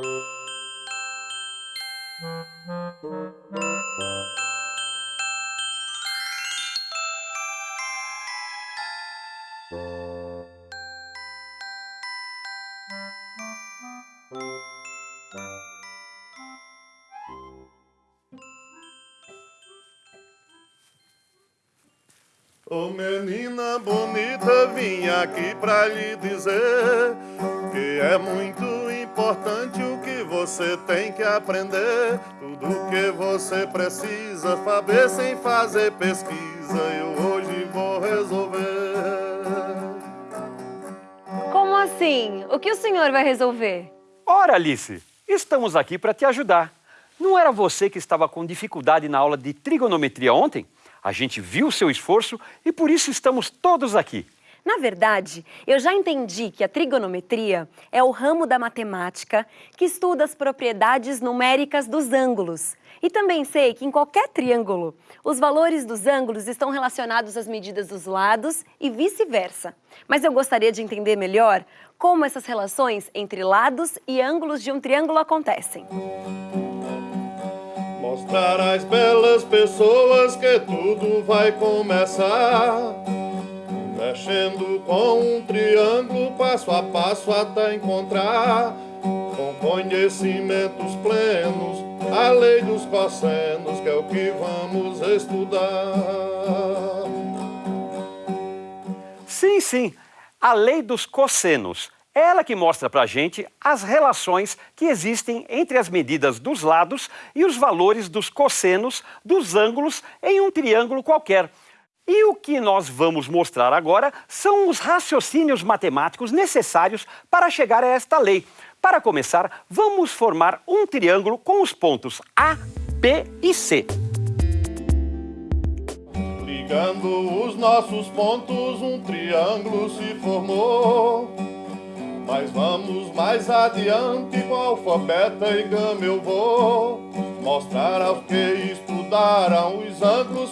Ô oh, menina bonita, vim aqui pra lhe dizer que é muito importante o que você tem que aprender. Tudo que você precisa saber sem fazer pesquisa, eu hoje vou resolver. Como assim? O que o senhor vai resolver? Ora, Alice, estamos aqui para te ajudar. Não era você que estava com dificuldade na aula de trigonometria ontem? A gente viu o seu esforço e por isso estamos todos aqui. Na verdade, eu já entendi que a trigonometria é o ramo da matemática que estuda as propriedades numéricas dos ângulos. E também sei que em qualquer triângulo, os valores dos ângulos estão relacionados às medidas dos lados e vice-versa. Mas eu gostaria de entender melhor como essas relações entre lados e ângulos de um triângulo acontecem. Mostrar às belas pessoas que tudo vai começar Mexendo com um triângulo, passo a passo até encontrar Com conhecimentos plenos, a lei dos cossenos Que é o que vamos estudar Sim, sim, a lei dos cossenos ela que mostra para a gente as relações que existem entre as medidas dos lados e os valores dos cossenos dos ângulos em um triângulo qualquer. E o que nós vamos mostrar agora são os raciocínios matemáticos necessários para chegar a esta lei. Para começar, vamos formar um triângulo com os pontos A, B e C. Ligando os nossos pontos, um triângulo se formou. Mas vamos mais adiante com alfabeta e gama eu vou Mostrar aos que estudaram os ângulos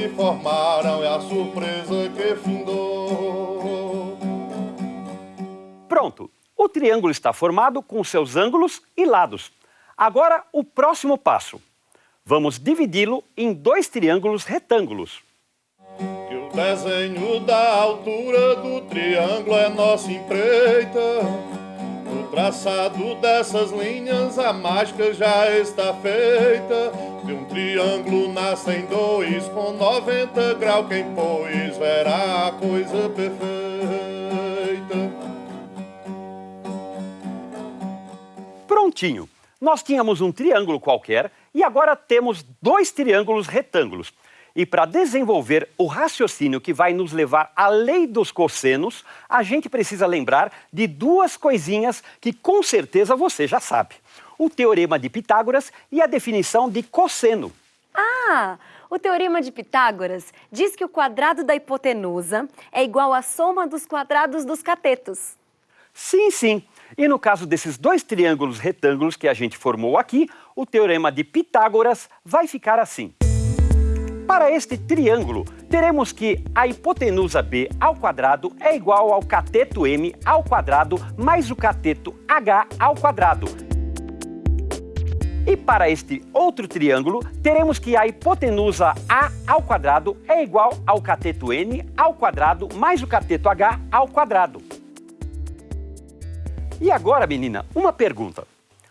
se formaram E a surpresa que findou Pronto, o triângulo está formado com seus ângulos e lados. Agora o próximo passo. Vamos dividi-lo em dois triângulos retângulos. O desenho da altura do triângulo é nossa empreita. Traçado dessas linhas a mágica já está feita. De um triângulo nascem dois com 90 graus. Quem pôs verá a coisa perfeita. Prontinho! Nós tínhamos um triângulo qualquer e agora temos dois triângulos retângulos. E para desenvolver o raciocínio que vai nos levar à lei dos cossenos, a gente precisa lembrar de duas coisinhas que com certeza você já sabe. O teorema de Pitágoras e a definição de cosseno. Ah, o teorema de Pitágoras diz que o quadrado da hipotenusa é igual à soma dos quadrados dos catetos. Sim, sim. E no caso desses dois triângulos retângulos que a gente formou aqui, o teorema de Pitágoras vai ficar assim. Para este triângulo, teremos que a hipotenusa B ao quadrado é igual ao cateto M ao quadrado mais o cateto H ao quadrado. E para este outro triângulo, teremos que a hipotenusa A ao quadrado é igual ao cateto N ao quadrado mais o cateto H ao quadrado. E agora, menina, uma pergunta.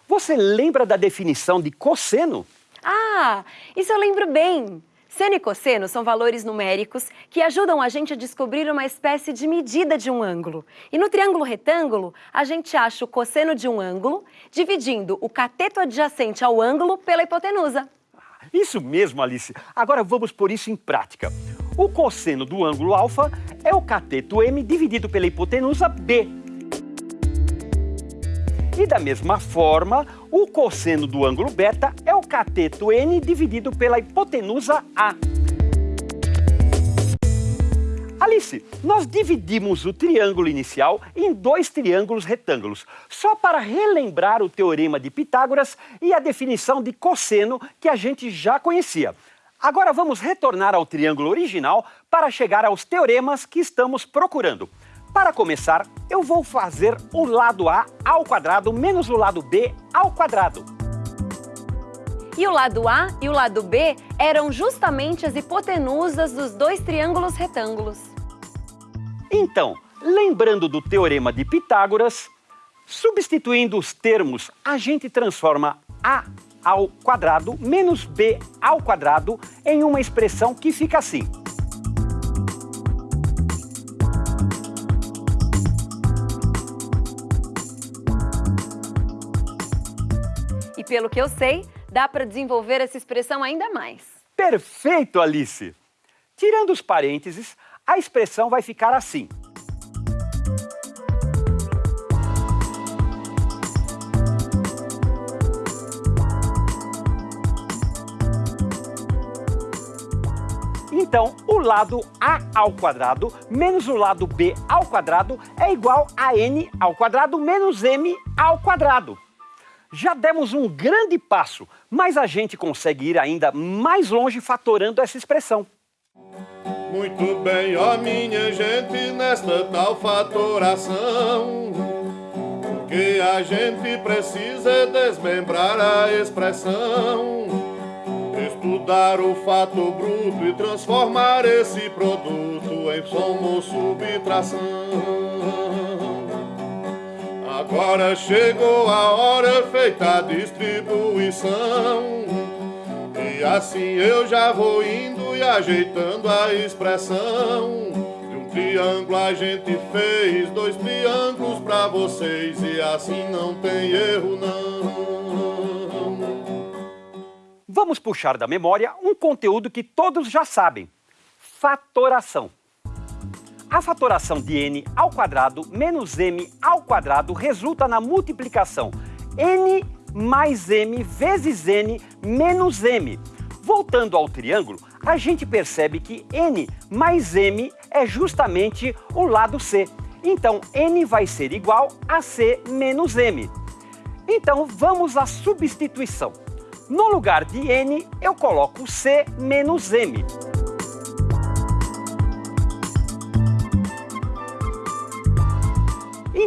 Você lembra da definição de cosseno? Ah, isso eu lembro bem. Seno e cosseno são valores numéricos que ajudam a gente a descobrir uma espécie de medida de um ângulo. E no triângulo retângulo, a gente acha o cosseno de um ângulo dividindo o cateto adjacente ao ângulo pela hipotenusa. Isso mesmo, Alice. Agora vamos pôr isso em prática. O cosseno do ângulo alfa é o cateto M dividido pela hipotenusa B. E da mesma forma, o cosseno do ângulo beta é o cateto N dividido pela hipotenusa A. Alice, nós dividimos o triângulo inicial em dois triângulos retângulos, só para relembrar o teorema de Pitágoras e a definição de cosseno que a gente já conhecia. Agora vamos retornar ao triângulo original para chegar aos teoremas que estamos procurando. Para começar, eu vou fazer o lado A ao quadrado menos o lado B ao quadrado. E o lado A e o lado B eram justamente as hipotenusas dos dois triângulos retângulos. Então, lembrando do teorema de Pitágoras, substituindo os termos, a gente transforma A ao quadrado menos B ao quadrado em uma expressão que fica assim. Pelo que eu sei, dá para desenvolver essa expressão ainda mais. Perfeito, Alice! Tirando os parênteses, a expressão vai ficar assim. Então, o lado a ao quadrado menos o lado b ao quadrado é igual a n ao quadrado menos m ao quadrado. Já demos um grande passo, mas a gente consegue ir ainda mais longe fatorando essa expressão. Muito bem, ó minha gente, nesta tal fatoração. Que a gente precisa é desmembrar a expressão. Estudar o fato bruto e transformar esse produto em soma ou subtração Agora chegou a hora feita a distribuição E assim eu já vou indo e ajeitando a expressão De um triângulo a gente fez dois triângulos pra vocês E assim não tem erro não Vamos puxar da memória um conteúdo que todos já sabem. Fatoração. A fatoração de n ao quadrado menos m ao quadrado resulta na multiplicação n mais m vezes n menos m. Voltando ao triângulo, a gente percebe que n mais m é justamente o lado c. Então, n vai ser igual a c menos m. Então, vamos à substituição. No lugar de n, eu coloco c menos m.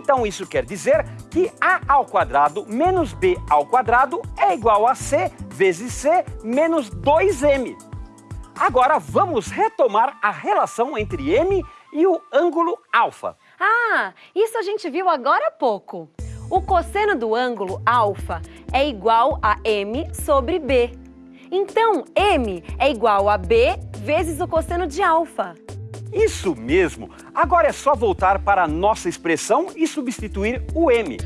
Então isso quer dizer que a ao quadrado menos b ao quadrado é igual a c vezes c menos 2m. Agora vamos retomar a relação entre m e o ângulo alfa. Ah, isso a gente viu agora há pouco. O cosseno do ângulo alfa é igual a m sobre b. Então, m é igual a b vezes o cosseno de alfa. Isso mesmo! Agora é só voltar para a nossa expressão e substituir o m.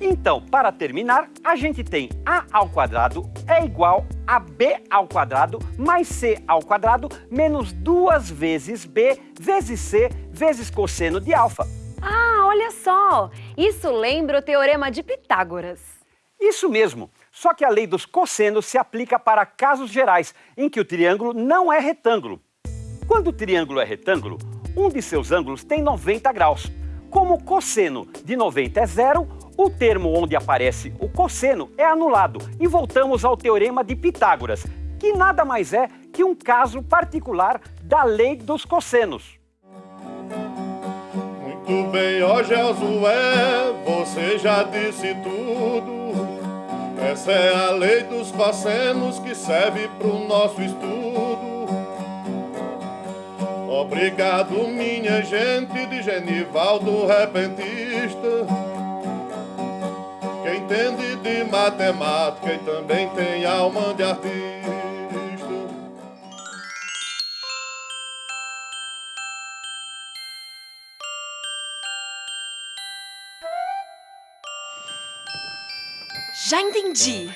Então, para terminar, a gente tem a ao quadrado é igual a b ao quadrado mais c ao quadrado menos duas vezes b vezes c vezes cosseno de alfa. Ah, olha só! Isso lembra o teorema de Pitágoras. Isso mesmo! Só que a lei dos cossenos se aplica para casos gerais, em que o triângulo não é retângulo. Quando o triângulo é retângulo, um de seus ângulos tem 90 graus. Como o cosseno de 90 é zero, o termo onde aparece o cosseno é anulado e voltamos ao teorema de Pitágoras, que nada mais é que um caso particular da lei dos cossenos. Muito bem, ó Josué, você já disse tudo. Essa é a lei dos cossenos que serve para o nosso estudo. Obrigado, minha gente de Genivaldo Repentista, que entende de matemática e também tem alma de artista. Já entendi.